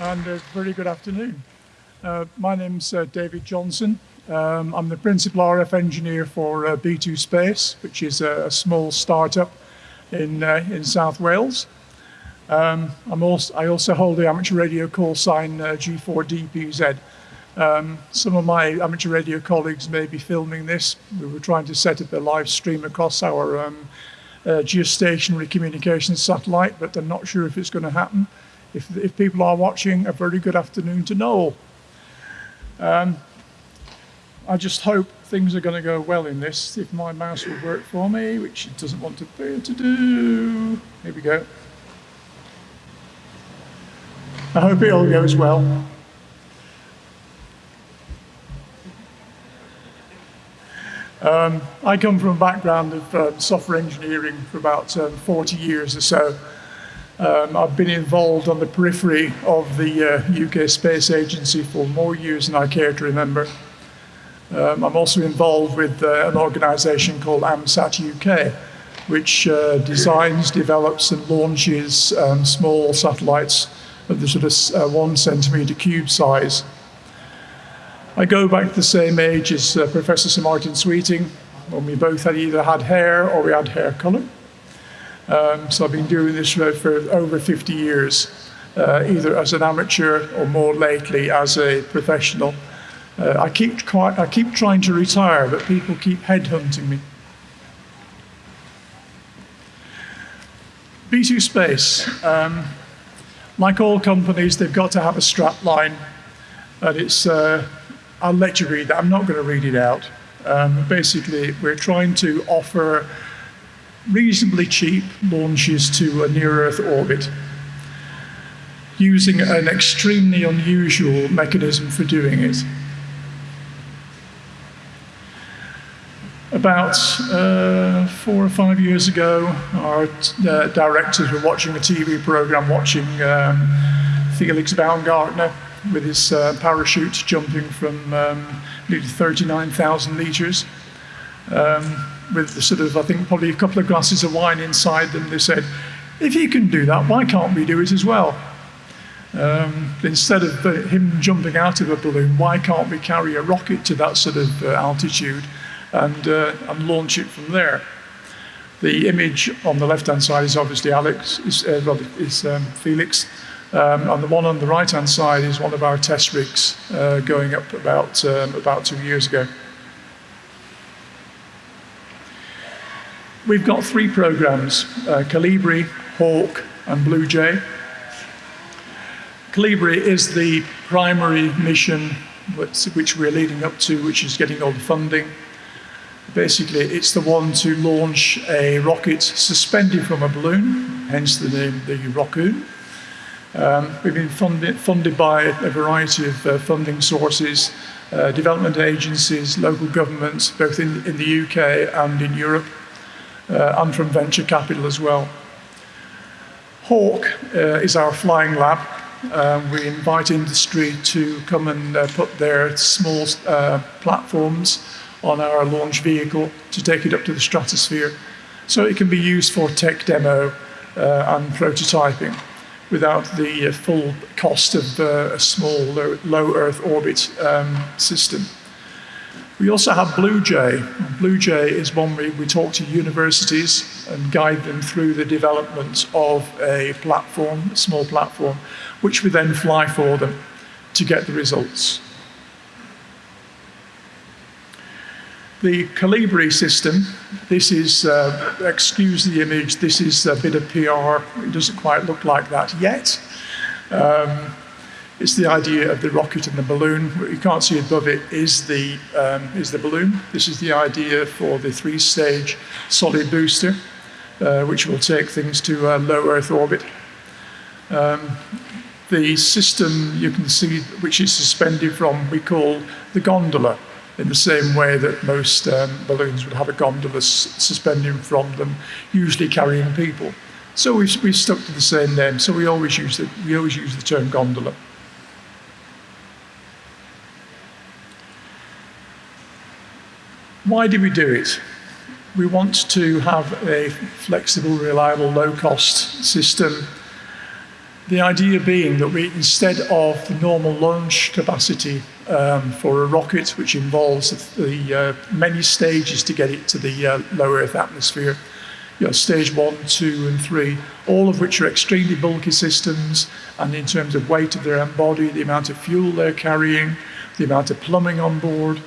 and a very good afternoon. Uh, my name's uh, David Johnson. Um, I'm the principal RF engineer for uh, B2 Space, which is a, a small startup in, uh, in South Wales. Um, I'm also, I also hold the amateur radio call sign uh, G4DPZ. Um, some of my amateur radio colleagues may be filming this. We were trying to set up a live stream across our um, uh, geostationary communications satellite, but I'm not sure if it's going to happen. If, if people are watching, a very good afternoon to Noel. Um, I just hope things are going to go well in this. If my mouse will work for me, which it doesn't want to appear to do. Here we go. I hope it all goes well. Um, I come from a background of uh, software engineering for about um, 40 years or so. Um, I've been involved on the periphery of the uh, UK Space Agency for more years than I care to remember. Um, I'm also involved with uh, an organisation called AMSAT UK, which uh, designs, develops and launches um, small satellites of the sort of uh, one centimetre cube size. I go back to the same age as uh, Professor Sir Martin Sweeting, when we both had either had hair or we had hair colour. Um, so I've been doing this for, for over 50 years, uh, either as an amateur or more lately as a professional. Uh, I, keep quite, I keep trying to retire, but people keep headhunting me. B2 Space. Um, like all companies, they've got to have a strap line. And it's, uh, I'll let you read that. I'm not going to read it out. Um, basically, we're trying to offer reasonably cheap launches to a near-Earth orbit using an extremely unusual mechanism for doing it. About uh, four or five years ago, our uh, directors were watching a TV program, watching um, Felix Baumgartner with his uh, parachute jumping from um, nearly 39,000 meters. Um, with the sort of, I think, probably a couple of glasses of wine inside them. They said, if he can do that, why can't we do it as well? Um, instead of uh, him jumping out of a balloon, why can't we carry a rocket to that sort of uh, altitude and, uh, and launch it from there? The image on the left-hand side is obviously Alex, is, uh, well, is um, Felix. Um, and the one on the right-hand side is one of our test rigs uh, going up about, um, about two years ago. We've got three programs, uh, Colibri, Hawk and Blue Jay. Colibri is the primary mission which we're leading up to, which is getting all the funding. Basically, it's the one to launch a rocket suspended from a balloon, hence the name the Rockoon. Um, we've been funded, funded by a variety of uh, funding sources, uh, development agencies, local governments, both in, in the UK and in Europe and from venture capital as well. Hawk uh, is our flying lab. Uh, we invite industry to come and uh, put their small uh, platforms on our launch vehicle to take it up to the stratosphere so it can be used for tech demo uh, and prototyping without the full cost of a small low, low Earth orbit um, system. We also have Blue Jay. Blue Jay is one we, we talk to universities and guide them through the development of a platform, a small platform, which we then fly for them to get the results. The Colibri system, this is, uh, excuse the image, this is a bit of PR. It doesn't quite look like that yet. Um, it's the idea of the rocket and the balloon. What you can't see above it is the, um, is the balloon. This is the idea for the three-stage solid booster, uh, which will take things to a low Earth orbit. Um, the system you can see, which is suspended from, we call the gondola, in the same way that most um, balloons would have a gondola suspending from them, usually carrying people. So we've, we've stuck to the same name, so we always use the, we always use the term gondola. Why do we do it? We want to have a flexible, reliable, low-cost system The idea being that we, instead of the normal launch capacity um, for a rocket, which involves the uh, many stages to get it to the uh, low Earth atmosphere, you know, stage one, two, and three, all of which are extremely bulky systems, and in terms of weight of their own body, the amount of fuel they're carrying, the amount of plumbing on board.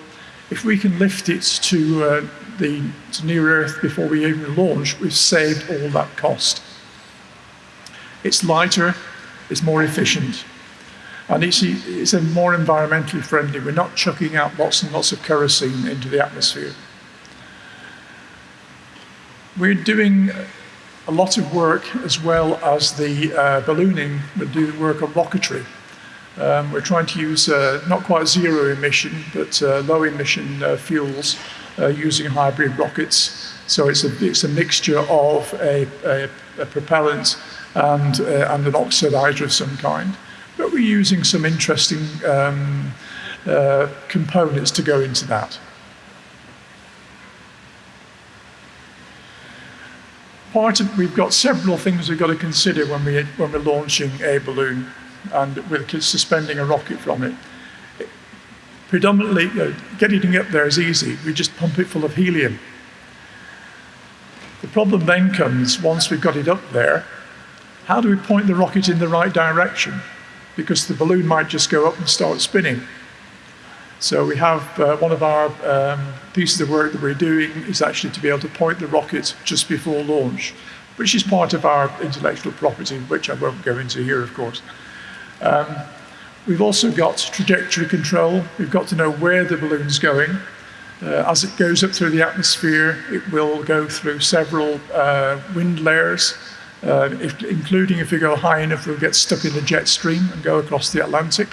If we can lift it to uh, the to near Earth before we even launch, we've saved all that cost. It's lighter, it's more efficient. And it's, it's a more environmentally friendly. We're not chucking out lots and lots of kerosene into the atmosphere. We're doing a lot of work as well as the uh, ballooning, we do the work of rocketry. Um, we're trying to use uh, not quite zero emission, but uh, low emission uh, fuels uh, using hybrid rockets. So it's a, it's a mixture of a, a, a propellant and, uh, and an oxidizer of some kind. But we're using some interesting um, uh, components to go into that. Part of, we've got several things we've got to consider when, we, when we're launching a balloon and we're suspending a rocket from it. Predominantly, you know, getting it up there is easy. We just pump it full of helium. The problem then comes once we've got it up there how do we point the rocket in the right direction? Because the balloon might just go up and start spinning. So we have uh, one of our um, pieces of work that we're doing is actually to be able to point the rocket just before launch, which is part of our intellectual property, which I won't go into here, of course. Um, we've also got trajectory control. We've got to know where the balloon's going. Uh, as it goes up through the atmosphere, it will go through several uh, wind layers, uh, if, including if we go high enough, we'll get stuck in the jet stream and go across the Atlantic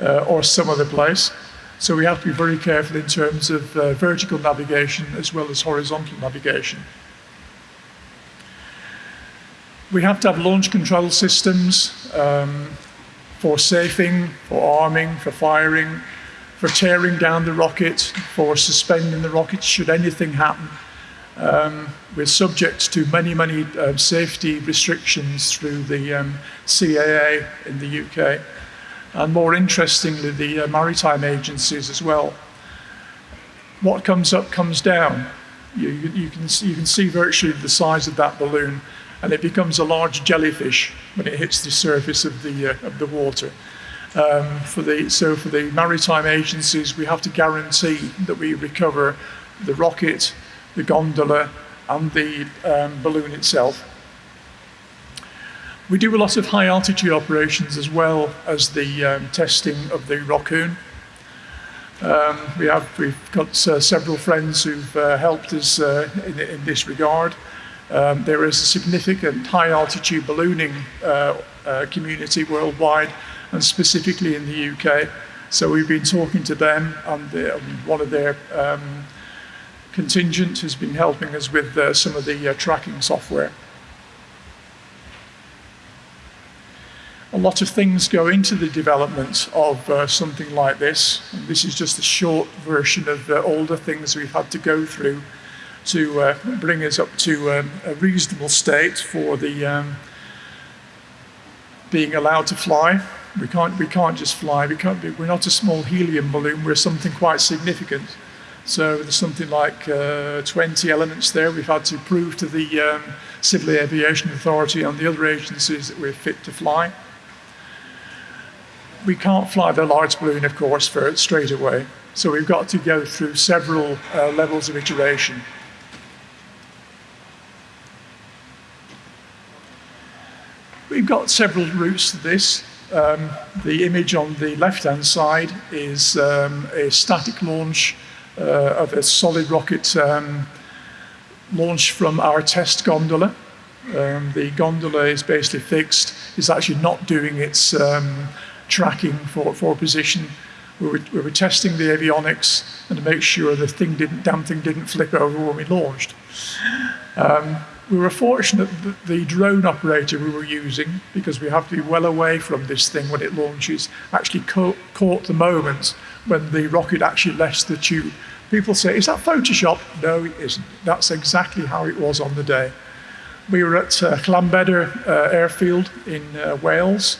uh, or some other place. So we have to be very careful in terms of uh, vertical navigation as well as horizontal navigation. We have to have launch control systems um, for safing, for arming, for firing, for tearing down the rocket, for suspending the rocket should anything happen. Um, we're subject to many, many uh, safety restrictions through the um, CAA in the UK, and more interestingly, the uh, maritime agencies as well. What comes up comes down. You, you, can, you can see virtually the size of that balloon, and it becomes a large jellyfish when it hits the surface of the, uh, of the water. Um, for the, so for the maritime agencies, we have to guarantee that we recover the rocket, the gondola and the um, balloon itself. We do a lot of high altitude operations as well as the um, testing of the Rockoon. Um, we have, we've got uh, several friends who've uh, helped us uh, in, in, this regard. Um, there is a significant high altitude ballooning uh, uh, community worldwide and specifically in the UK. So we've been talking to them and, the, one of their um, contingent has been helping us with uh, some of the uh, tracking software. A lot of things go into the development of uh, something like this. And this is just a short version of uh, all the things we've had to go through to uh, bring us up to um, a reasonable state for the um, being allowed to fly. We can't, we can't just fly. We can't be, we're not a small helium balloon. We're something quite significant. So there's something like uh, 20 elements there. We've had to prove to the um, Civil Aviation Authority and the other agencies that we're fit to fly. We can't fly the large balloon, of course, for straight away. So we've got to go through several uh, levels of iteration. We've got several routes to this. Um, the image on the left-hand side is um, a static launch uh, of a solid rocket um, launched from our test gondola. Um, the gondola is basically fixed. It's actually not doing its um, tracking for, for position. We were, we were, testing the avionics and to make sure the thing didn't, damn thing didn't flip over when we launched. We were fortunate that the drone operator we were using, because we have to be well away from this thing when it launches, actually caught, caught the moment when the rocket actually left the tube People say, is that Photoshop? No, it isn't. That's exactly how it was on the day. We were at uh, Llanbedr uh, Airfield in uh, Wales.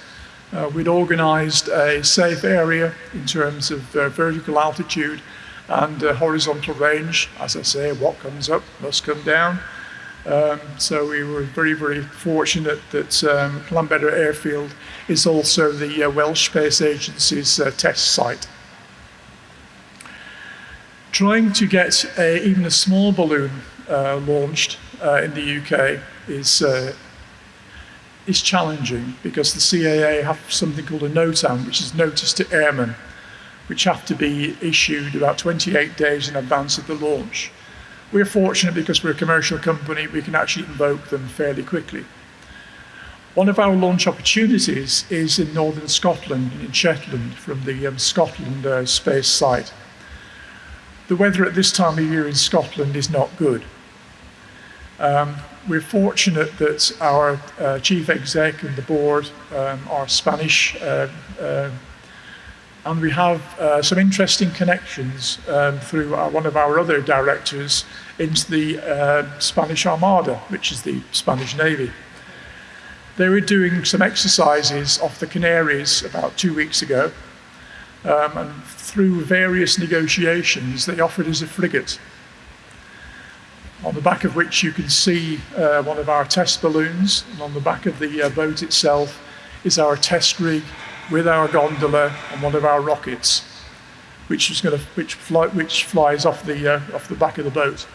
Uh, we'd organised a safe area in terms of uh, vertical altitude and horizontal range. As I say, what comes up must come down. Um, so we were very, very fortunate that um, Airfield is also the uh, Welsh Space Agency's uh, test site. Trying to get a, even a small balloon uh, launched uh, in the UK is, uh, is challenging because the CAA have something called a NOTAM, which is Notice to Airmen, which have to be issued about 28 days in advance of the launch. We're fortunate because we're a commercial company, we can actually invoke them fairly quickly. One of our launch opportunities is in northern Scotland, in Shetland, from the um, Scotland uh, space site. The weather at this time of year in Scotland is not good. Um, we're fortunate that our uh, chief exec and the board um, are Spanish, uh, uh, and we have uh, some interesting connections um, through our, one of our other directors into the uh, Spanish Armada, which is the Spanish Navy. They were doing some exercises off the Canaries about two weeks ago, um, and through various negotiations, they offered us a frigate on the back of which you can see uh, one of our test balloons, and on the back of the uh, boat itself is our test rig with our gondola and one of our rockets, which is going to which fly, which flies off the uh, off the back of the boat.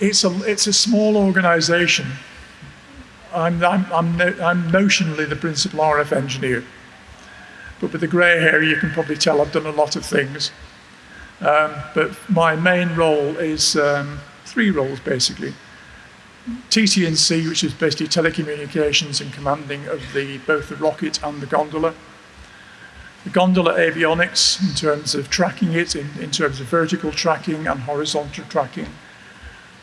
It's a it's a small organisation. I'm I'm I'm, no, I'm notionally the principal RF engineer. But with the grey hair, you can probably tell I've done a lot of things. Um, but my main role is um, three roles basically. TT&C, which is basically telecommunications and commanding of the, both the rocket and the gondola. The gondola avionics in terms of tracking it, in, in terms of vertical tracking and horizontal tracking.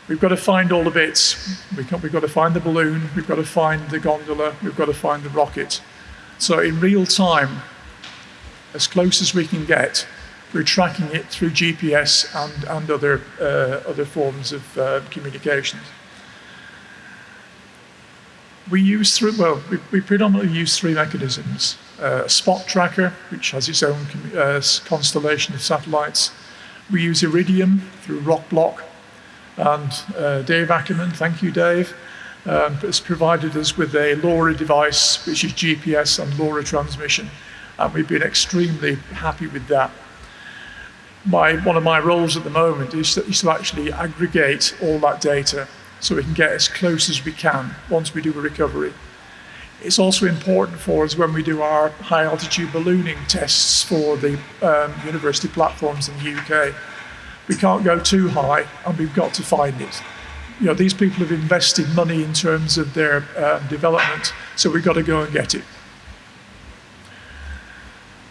We've got to find all the bits. We've got, we've got to find the balloon, we've got to find the gondola, we've got to find the rocket. So in real time, as close as we can get. We're tracking it through GPS and, and other, uh, other forms of uh, communications. We use three, well, we, we predominantly use three mechanisms. Uh, a spot tracker, which has its own uh, constellation of satellites. We use Iridium through Rockblock. And uh, Dave Akerman, thank you, Dave, um, has provided us with a LoRa device, which is GPS and LoRa transmission and we've been extremely happy with that. My, one of my roles at the moment is to, is to actually aggregate all that data so we can get as close as we can once we do a recovery. It's also important for us when we do our high altitude ballooning tests for the um, university platforms in the UK. We can't go too high and we've got to find it. You know, these people have invested money in terms of their um, development, so we've got to go and get it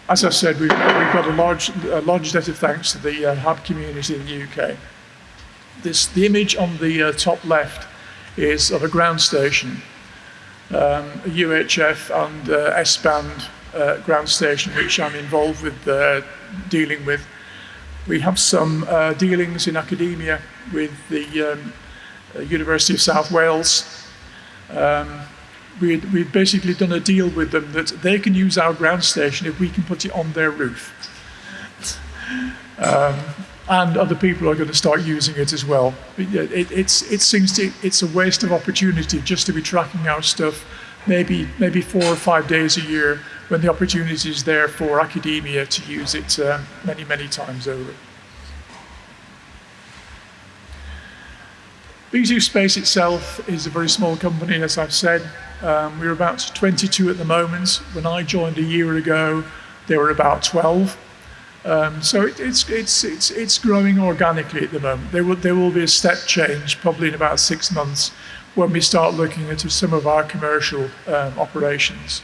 as I said, we've, we've got a large, a large debt of thanks to the uh, HAB community in the UK. This, the image on the uh, top left is of a ground station, um, a UHF and uh, S-band uh, ground station, which I'm involved with uh, dealing with. We have some uh, dealings in academia with the um, University of South Wales. Um, we we've basically done a deal with them that they can use our ground station if we can put it on their roof. Um, and other people are going to start using it as well. It, it, it's, it seems to, it's a waste of opportunity just to be tracking our stuff maybe, maybe four or five days a year when the opportunity is there for academia to use it uh, many, many times over. B2 Space itself is a very small company, as I've said. Um, we're about 22 at the moment. When I joined a year ago, there were about 12. Um, so it, it's, it's, it's, it's growing organically at the moment. There will, there will be a step change probably in about six months when we start looking into some of our commercial um, operations.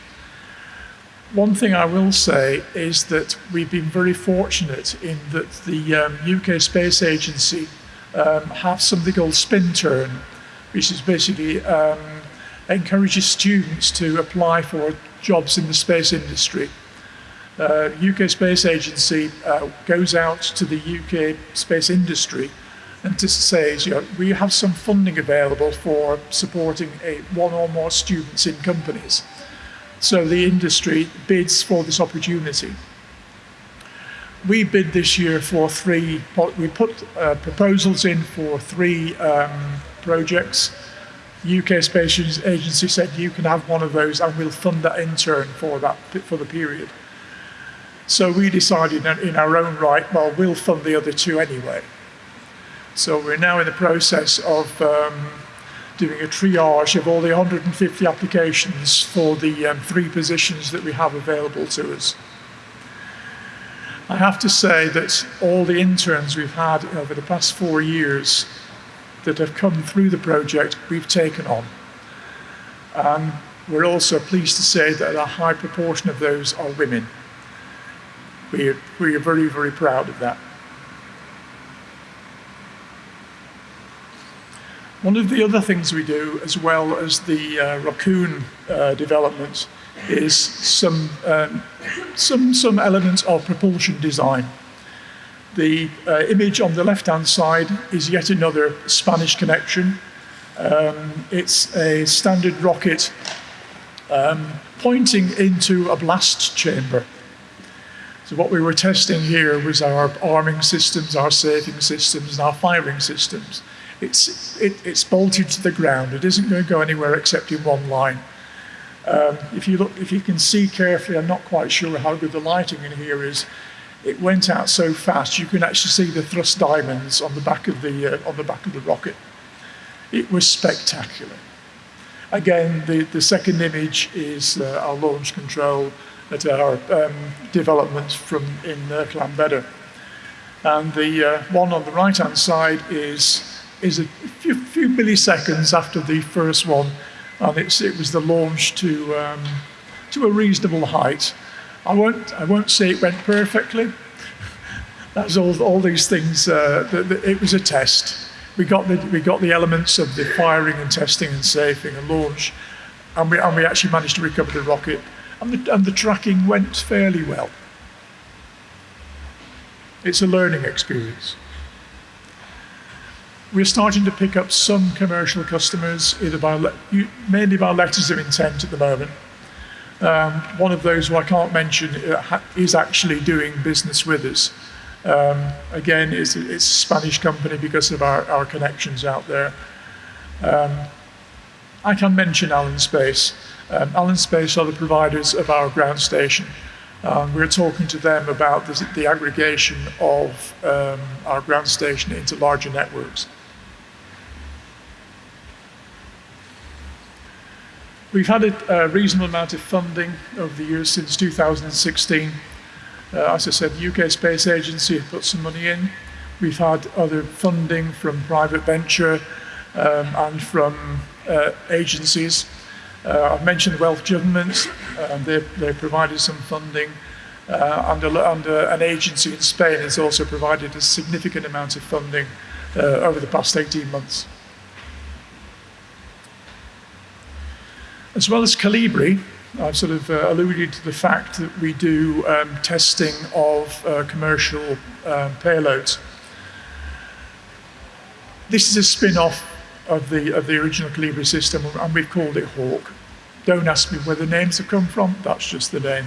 One thing I will say is that we've been very fortunate in that the um, UK Space Agency um, have something called SPINtern, which is basically um, encourages students to apply for jobs in the space industry. Uh, UK Space Agency uh, goes out to the UK space industry and to says, you know, we have some funding available for supporting a, one or more students in companies. So the industry bids for this opportunity. We bid this year for three, we put uh, proposals in for three um, projects. UK Space Agency said you can have one of those and we'll fund that intern for that for the period. So we decided in our own right, well, we'll fund the other two anyway. So we're now in the process of um, doing a triage of all the 150 applications for the um, three positions that we have available to us. I have to say that all the interns we've had over the past four years that have come through the project, we've taken on. And we're also pleased to say that a high proportion of those are women we are, we are very, very proud of that. One of the other things we do, as well as the uh, Rockoon uh, development, is some, um, some, some elements of propulsion design. The uh, image on the left-hand side is yet another Spanish connection. Um, it's a standard rocket um, pointing into a blast chamber. So what we were testing here was our arming systems, our safing systems, and our firing systems. It's, it, it's bolted to the ground. It isn't going to go anywhere except in one line. Um, if you look, if you can see carefully, I'm not quite sure how good the lighting in here is. It went out so fast you can actually see the thrust diamonds on the back of the uh, on the back of the rocket. It was spectacular. Again, the, the second image is uh, our launch control at our um, development from in uh, Llanbedr. And the uh, one on the right-hand side is, is a few, few, milliseconds after the first one, and it's, it was the launch to, um, to a reasonable height. I won't, I won't say it went perfectly. That's all, all these things, uh, the, the, it was a test. We got, the, we got the elements of the firing and testing and safing and launch, and we, and we actually managed to recover the rocket and the, and the tracking went fairly well. It's a learning experience. We're starting to pick up some commercial customers, either by mainly by letters of intent at the moment. Um, one of those who I can't mention uh, is actually doing business with us. Um, again, it's, it's, a Spanish company because of our, our connections out there. Um, I can mention Alén Space. Um, Space are the providers of our ground station. Um, we're talking to them about the, the aggregation of um, our ground station into larger networks. We've had a, a, reasonable amount of funding over the years since 2016. Uh, as I said, the UK Space Agency put some money in. We've had other funding from private venture um, and from uh, agencies. Uh, I've mentioned Welsh government, um, they, they provided some funding. Uh, under, under an agency in Spain has also provided a significant amount of funding uh, over the past 18 months. As well as Colibri, I've sort of uh, alluded to the fact that we do um, testing of uh, commercial um, payloads. This is a spin-off of the, of the original Colibri system, and we've called it Hawk. Don't ask me where the names have come from, that's just the name.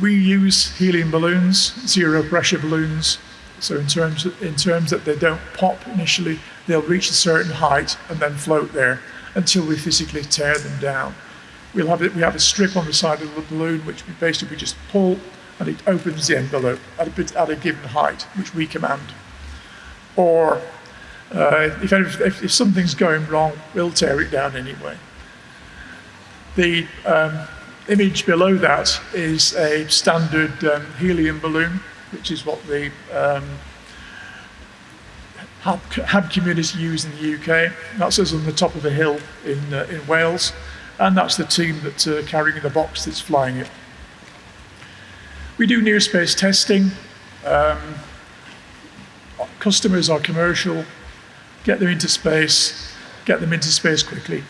We use helium balloons, zero pressure balloons, so in terms, in terms that they don't pop initially, they'll reach a certain height and then float there until we physically tear them down. We'll have it, we have a strip on the side of the balloon which we basically just pull and it opens the envelope at a, at a given height, which we command. Or uh, if, if, if, something's going wrong, we'll tear it down anyway. The um, image below that is a standard um, helium balloon, which is what the um, HAB, HAB, community use in the UK. That's us on the top of a hill in, uh, in Wales, and that's the team that's uh, carrying the box that's flying it. We do near space testing. Um, customers are commercial, get them into space, get them into space quickly.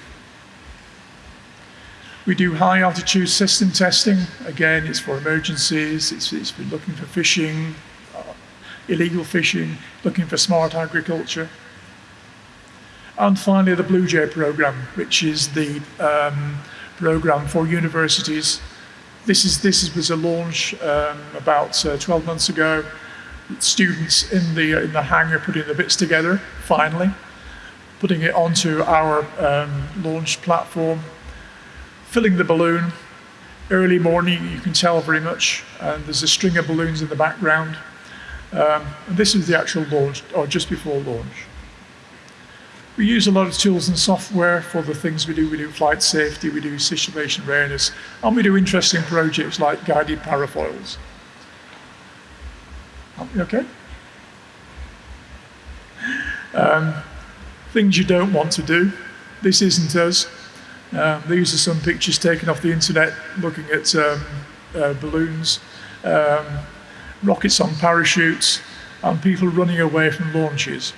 We do high altitude system testing. Again, it's for emergencies, it's, it's for looking for fishing, uh, illegal fishing, looking for smart agriculture. And finally, the Blue Jay program, which is the um, program for universities. This, is, this was a launch um, about uh, 12 months ago. Students in the, in the hangar putting the bits together, finally, putting it onto our um, launch platform, filling the balloon. Early morning, you can tell very much, and there's a string of balloons in the background. Um, this is the actual launch, or just before launch. We use a lot of tools and software for the things we do. We do flight safety, we do situation awareness, and we do interesting projects like guided parafoils. Okay? Um, things you don't want to do. This isn't us. Um, these are some pictures taken off the internet looking at um, uh, balloons, um, rockets on parachutes, and people running away from launches.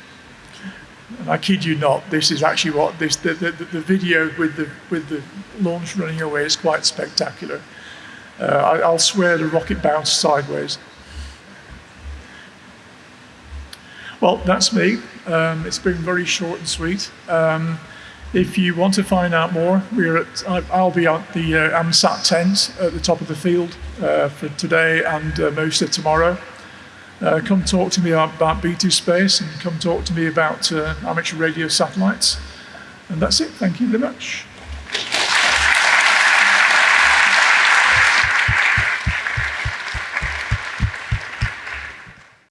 And I kid you not, this is actually what this the, the, the video with the with the launch running away is quite spectacular. Uh, I, will swear the rocket bounced sideways. Well, that's me. Um, it's been very short and sweet. Um, if you want to find out more, we're at, I'll be at the uh, AMSAT tent at the top of the field uh, for today and uh, most of tomorrow. Uh, come talk to me about B2 Space and come talk to me about uh, amateur radio satellites. And that's it. Thank you very much.